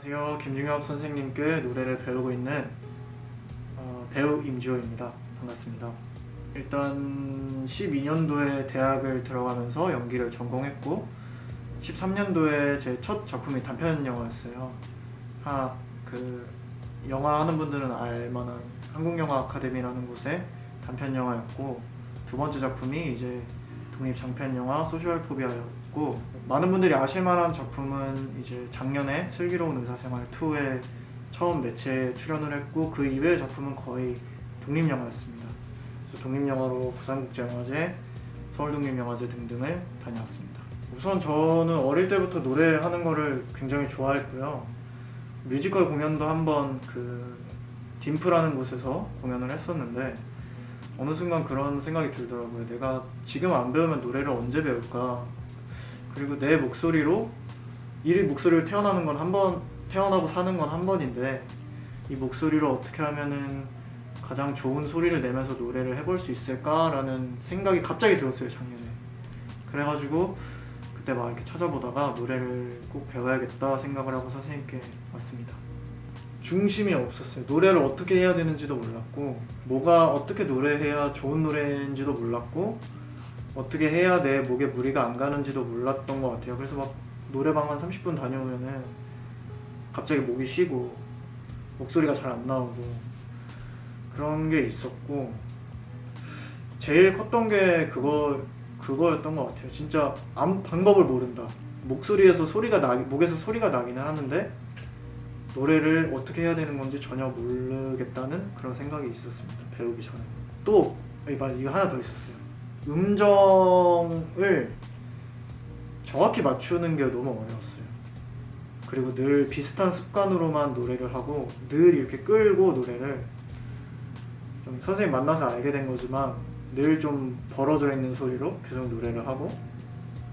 안녕하세요. 김중엽 선생님께 노래를 배우고 있는 어, 배우 임지호입니다. 반갑습니다. 일단 12년도에 대학을 들어가면서 연기를 전공했고 13년도에 제 첫 작품이 단편 영화였어요. 하, 그 영화 하는 분들은 알만한 한국영화 아카데미라는 곳의 단편 영화였고 두 번째 작품이 이제 독립 장편 영화 소셜 포비아였고 많은 분들이 아실만한 작품은 이제 작년에 슬기로운 의사생활 2에 처음 매체에 출연을 했고 그 이외의 작품은 거의 독립 영화였습니다. 그래서 독립 영화로 부산국제영화제, 서울독립영화제 등등을 다녀왔습니다. 우선 저는 어릴 때부터 노래하는 거를 굉장히 좋아했고요. 뮤지컬 공연도 한번 그 딤프라는 곳에서 공연을 했었는데 어느 순간 그런 생각이 들더라고요. 내가 지금 안 배우면 노래를 언제 배울까? 그리고 내 목소리로 이 목소리를 태어나는 건 한 번, 태어나고 사는 건 한 번인데 이 목소리로 어떻게 하면은 가장 좋은 소리를 내면서 노래를 해볼 수 있을까라는 생각이 갑자기 들었어요 작년에. 그래가지고 그때 막 이렇게 찾아보다가 노래를 꼭 배워야겠다 생각을 하고 선생님께 왔습니다. 중심이 없었어요. 노래를 어떻게 해야 되는지도 몰랐고 뭐가 어떻게 노래해야 좋은 노래인지도 몰랐고 어떻게 해야 내 목에 무리가 안 가는지도 몰랐던 것 같아요. 그래서 막 노래방 한 30분 다녀오면은 갑자기 목이 쉬고 목소리가 잘 안 나오고 그런 게 있었고 제일 컸던 게 그거 그거였던 것 같아요. 진짜 아무 방법을 모른다. 목소리에서 소리가 나 목에서 소리가 나기는 하는데 노래를 어떻게 해야 되는 건지 전혀 모르겠다는 그런 생각이 있었습니다. 배우기 전에. 또 이거 하나 더 있었어요. 음정을 정확히 맞추는 게 너무 어려웠어요. 그리고 늘 비슷한 습관으로만 노래를 하고 늘 이렇게 끌고 노래를 좀 선생님 만나서 알게 된 거지만 늘 좀 벌어져 있는 소리로 계속 노래를 하고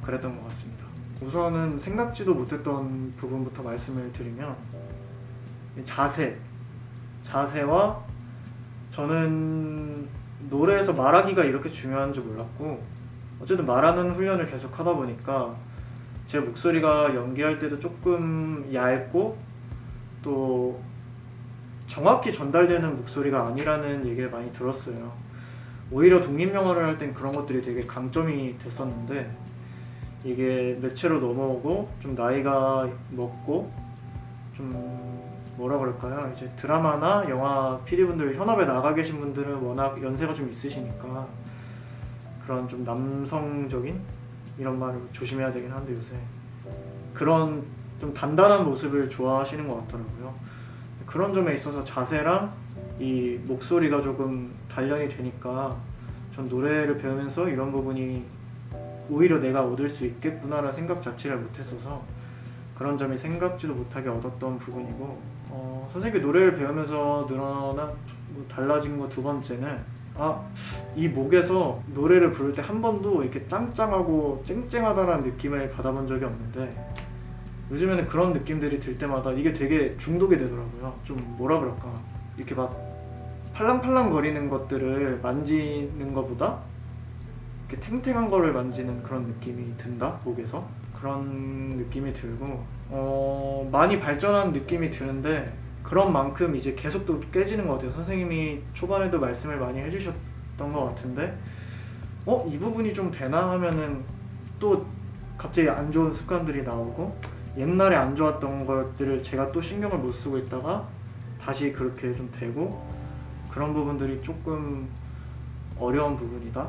그랬던 것 같습니다. 우선은 생각지도 못했던 부분부터 말씀을 드리면 자세 자세와 저는 노래에서 말하기가 이렇게 중요한 줄 몰랐고 어쨌든 말하는 훈련을 계속 하다 보니까 제 목소리가 연기할 때도 조금 얇고 또 정확히 전달되는 목소리가 아니라는 얘기를 많이 들었어요. 오히려 독립영화를 할 땐 그런 것들이 되게 강점이 됐었는데 이게 매체로 넘어오고 좀 나이가 먹고 좀 뭐라 그럴까요? 이제 드라마나 영화 PD분들 현업에 나가 계신 분들은 워낙 연세가 좀 있으시니까 그런 좀 남성적인 이런 말을 조심해야 되긴 한데 요새 그런 좀 단단한 모습을 좋아하시는 것 같더라고요. 그런 점에 있어서 자세랑 이 목소리가 조금 단련이 되니까 전 노래를 배우면서 이런 부분이 오히려 내가 얻을 수 있겠구나라는 생각 자체를 못했어서 그런 점이 생각지도 못하게 얻었던 부분이고 어, 선생님이 노래를 배우면서 늘어난 뭐 달라진 거 두 번째는 아 이 목에서 노래를 부를 때 한 번도 이렇게 짱짱하고 쨍쨍하다는 느낌을 받아본 적이 없는데 요즘에는 그런 느낌들이 들 때마다 이게 되게 중독이 되더라고요. 좀 뭐라 그럴까? 이렇게 막 팔랑팔랑 거리는 것들을 만지는 것보다 이렇게 탱탱한 거를 만지는 그런 느낌이 든다 목에서 그런 느낌이 들고 어, 많이 발전한 느낌이 드는데 그런 만큼 이제 계속 또 깨지는 것 같아요 선생님이 초반에도 말씀을 많이 해주셨던 것 같은데 어? 이 부분이 좀 되나 하면은 또 갑자기 안 좋은 습관들이 나오고 옛날에 안 좋았던 것들을 제가 또 신경을 못 쓰고 있다가 다시 그렇게 좀 되고 그런 부분들이 조금 어려운 부분이다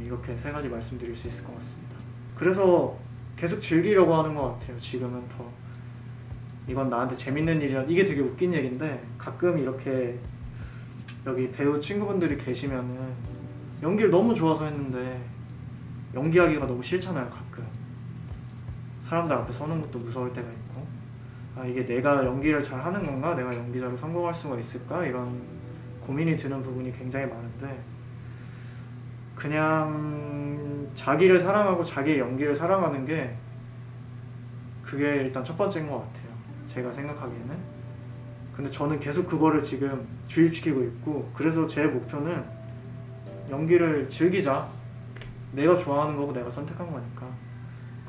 이렇게 세 가지 말씀드릴 수 있을 것 같습니다 그래서 계속 즐기려고 하는 것 같아요. 지금은 더. 이건 나한테 재밌는 일이라 이게 되게 웃긴 얘기인데 가끔 이렇게 여기 배우 친구분들이 계시면은 연기를 너무 좋아서 했는데 연기하기가 너무 싫잖아요 가끔. 사람들 앞에 서는 것도 무서울 때가 있고. 아 이게 내가 연기를 잘 하는 건가? 내가 연기자로 성공할 수가 있을까? 이런 고민이 드는 부분이 굉장히 많은데 그냥 자기를 사랑하고 자기의 연기를 사랑하는 게 그게 일단 첫 번째인 것 같아요. 제가 생각하기에는. 근데 저는 계속 그거를 지금 주입시키고 있고 그래서 제 목표는 연기를 즐기자. 내가 좋아하는 거고 내가 선택한 거니까.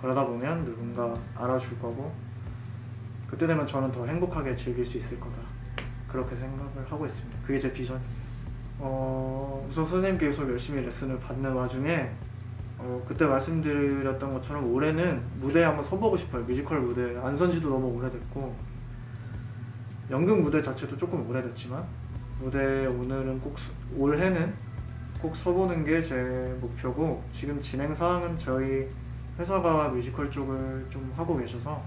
그러다 보면 누군가 알아줄 거고 그때 되면 저는 더 행복하게 즐길 수 있을 거다. 그렇게 생각을 하고 있습니다. 그게 제 비전입니다. 어, 우선 선생님께 계속 열심히 레슨을 받는 와중에 어, 그때 말씀드렸던 것처럼 올해는 무대에 한번 서보고 싶어요. 뮤지컬 무대 안 선 지도 너무 오래됐고 연극 무대 자체도 조금 오래됐지만 무대 오늘은 꼭 서- 올해는 꼭 서보는 게 제 목표고 지금 진행 사항은 저희 회사가 뮤지컬 쪽을 좀 하고 계셔서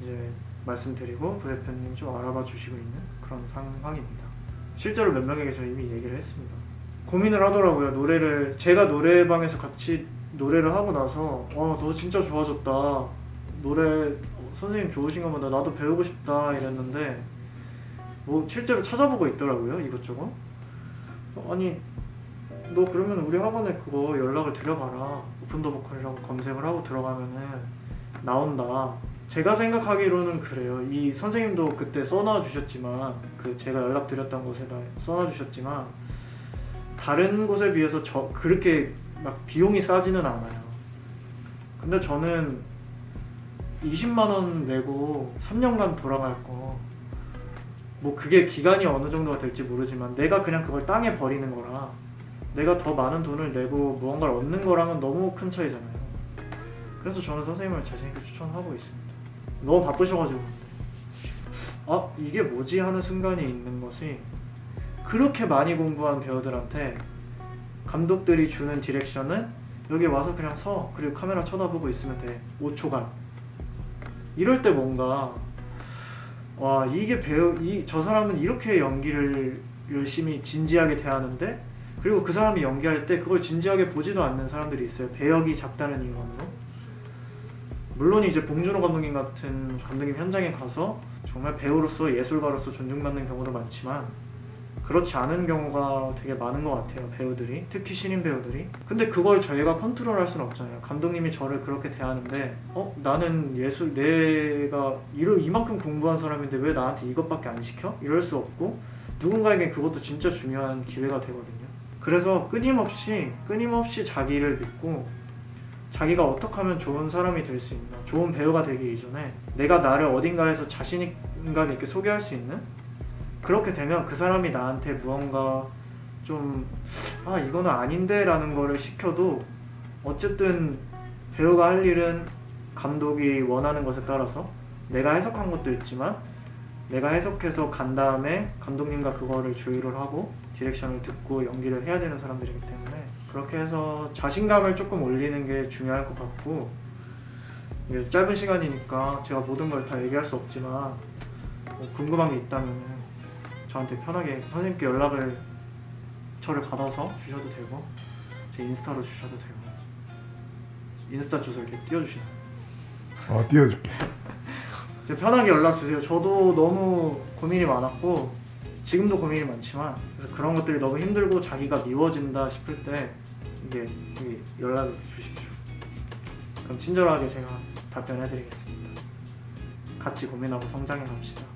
이제 말씀드리고 부대표님 좀 알아봐 주시고 있는 그런 상황입니다. 실제로 몇 명에게 저 이미 얘기를 했습니다. 고민을 하더라고요. 노래를 제가 노래방에서 같이 노래를 하고 나서 와 너 진짜 좋아졌다. 노래 어, 선생님 좋으신가 보다. 나도 배우고 싶다 이랬는데 뭐 실제로 찾아보고 있더라고요. 이것저것. 어, 아니 너 그러면 우리 학원에 그거 연락을 드려봐라. 오픈 더 보컬이라고 검색을 하고 들어가면은 나온다. 제가 생각하기로는 그래요. 이 선생님도 그때 써놔 주셨지만 그 제가 연락 드렸던 곳에다 써놔 주셨지만 다른 곳에 비해서 저 그렇게 막 비용이 싸지는 않아요. 근데 저는 20만 원 내고 3년간 돌아갈 거. 뭐 그게 기간이 어느 정도가 될지 모르지만 내가 그냥 그걸 땅에 버리는 거라 내가 더 많은 돈을 내고 무언가를 얻는 거랑은 너무 큰 차이잖아요. 그래서 저는 선생님을 자신있게 추천하고 있습니다. 너무 바쁘셔가지고 아 이게 뭐지 하는 순간이 있는 것이 그렇게 많이 공부한 배우들한테 감독들이 주는 디렉션은 여기 와서 그냥 서 그리고 카메라 쳐다보고 있으면 돼. 5초간. 이럴 때 뭔가 와 이게 배우 이 저 사람은 이렇게 연기를 열심히 진지하게 대하는데 그리고 그 사람이 연기할 때 그걸 진지하게 보지도 않는 사람들이 있어요. 배역이 작다는 이유만으로. 물론 이제 봉준호 감독님 같은 감독님 현장에 가서 정말 배우로서 예술가로서 존중받는 경우도 많지만 그렇지 않은 경우가 되게 많은 것 같아요 배우들이. 특히 신인 배우들이. 근데 그걸 저희가 컨트롤 할 수는 없잖아요. 감독님이 저를 그렇게 대하는데 어? 나는 예술 내가 이러, 이만큼 공부한 사람인데 왜 나한테 이것밖에 안 시켜? 이럴 수 없고 누군가에게 그것도 진짜 중요한 기회가 되거든요. 그래서 끊임없이 끊임없이 자기를 믿고 자기가 어떻게 하면 좋은 사람이 될 수 있나 좋은 배우가 되기 이전에 내가 나를 어딘가에서 자신감 있게 소개할 수 있는 그렇게 되면 그 사람이 나한테 무언가 좀 아 이거는 아닌데 라는 거를 시켜도 어쨌든 배우가 할 일은 감독이 원하는 것에 따라서 내가 해석한 것도 있지만 내가 해석해서 간 다음에 감독님과 그거를 조율을 하고 디렉션을 듣고 연기를 해야 되는 사람들이기 때문에 그렇게 해서 자신감을 조금 올리는 게 중요할 것 같고 짧은 시간이니까 제가 모든 걸 다 얘기할 수 없지만 뭐 궁금한 게 있다면 저한테 편하게 선생님께 연락을 저를 받아서 주셔도 되고 제 인스타로 주셔도 되고 인스타 주소 이렇게 띄워주시나요? 어 띄워줄게. 제 편하게 연락 주세요. 저도 너무 고민이 많았고 지금도 고민이 많지만 그래서 그런 것들이 너무 힘들고 자기가 미워진다 싶을 때 이게 연락을 주십시오. 그럼 친절하게 제가 답변해드리겠습니다. 같이 고민하고 성장해 갑시다.